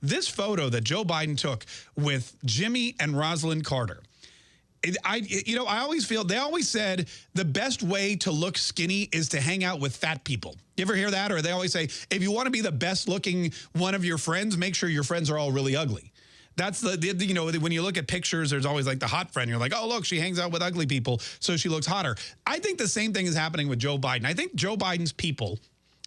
this photo that Joe Biden took with Jimmy and Rosalynn Carter, I, you know, I always feel, they always said the best way to look skinny is to hang out with fat people. You ever hear that? Or they always say, if you want to be the best looking one of your friends, make sure your friends are all really ugly. That's the, the, you know, when you look at pictures, there's always like the hot friend. You're like, oh, look, she hangs out with ugly people, so she looks hotter. I think the same thing is happening with Joe Biden. I think Joe Biden's people,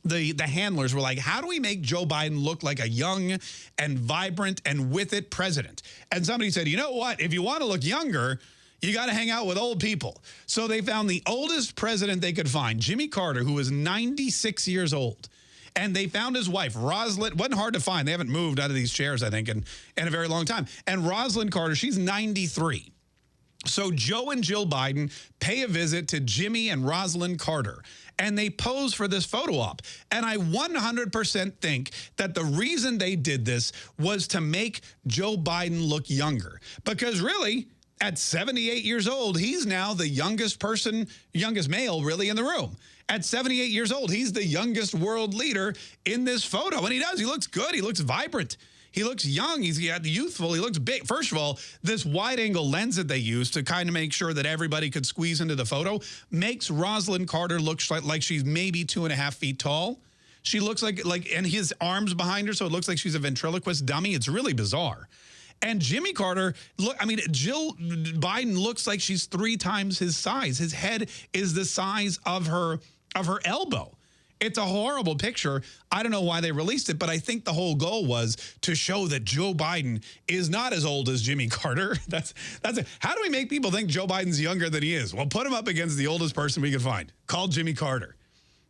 the, the handlers were like, how do we make Joe Biden look like a young and vibrant and with it president? And somebody said, you know what? If you want to look younger, you got to hang out with old people. So they found the oldest president they could find, Jimmy Carter, who was 96 years old. And they found his wife, Rosalynn. Wasn't hard to find. They haven't moved out of these chairs, I think, in, in a very long time. And Rosalynn Carter, she's 93. So Joe and Jill Biden pay a visit to Jimmy and Rosalynn Carter, and they pose for this photo op. And I 100% think that the reason they did this was to make Joe Biden look younger. Because really, at 78 years old, he's now the youngest person, youngest male really in the room. At 78 years old, he's the youngest world leader in this photo. And he does. He looks good. He looks vibrant. He looks young. He's youthful. He looks big. First of all, this wide angle lens that they use to kind of make sure that everybody could squeeze into the photo makes Rosalynn Carter look like she's maybe two and a half feet tall. She looks like, like, and his arms behind her, so it looks like she's a ventriloquist dummy. It's really bizarre. And Jimmy Carter, look, I mean, Jill Biden looks like she's three times his size. His head is the size of her of her elbow. It's a horrible picture. I don't know why they released it, but I think the whole goal was to show that Joe Biden is not as old as Jimmy Carter. That's that's it. How do we make people think Joe Biden's younger than he is? Well, put him up against the oldest person we could find. Call Jimmy Carter.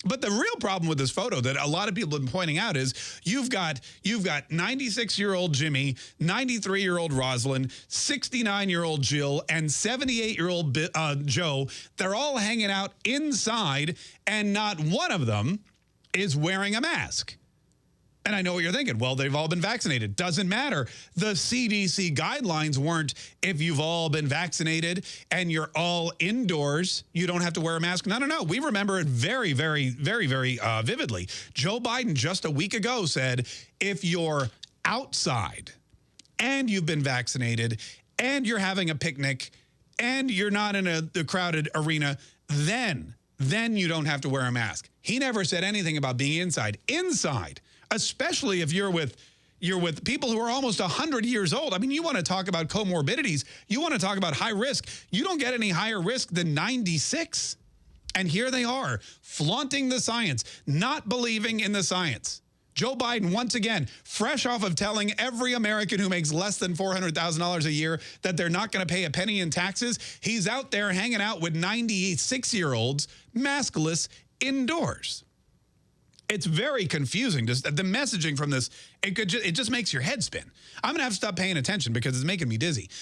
But the real problem with this photo that a lot of people have been pointing out is you've got you've got 96-year-old Jimmy, 93-year-old Rosalynn, 69-year-old Jill, and 78-year-old uh, Joe. They're all hanging out inside, and not one of them is wearing a mask. And I know what you're thinking. Well, they've all been vaccinated. Doesn't matter. The CDC guidelines weren't if you've all been vaccinated and you're all indoors, you don't have to wear a mask. No, no, no. We remember it very, very, very, very uh, vividly. Joe Biden just a week ago said, if you're outside and you've been vaccinated and you're having a picnic and you're not in a, a crowded arena, then, then you don't have to wear a mask. He never said anything about being inside. Inside especially if you're with you're with people who are almost 100 years old. I mean, you want to talk about comorbidities. You want to talk about high risk. You don't get any higher risk than 96. And here they are, flaunting the science, not believing in the science. Joe Biden, once again, fresh off of telling every American who makes less than $400,000 a year that they're not going to pay a penny in taxes, he's out there hanging out with 96-year-olds maskless indoors it's very confusing. Just the messaging from this, it could just, it just makes your head spin. I'm gonna have to stop paying attention because it's making me dizzy.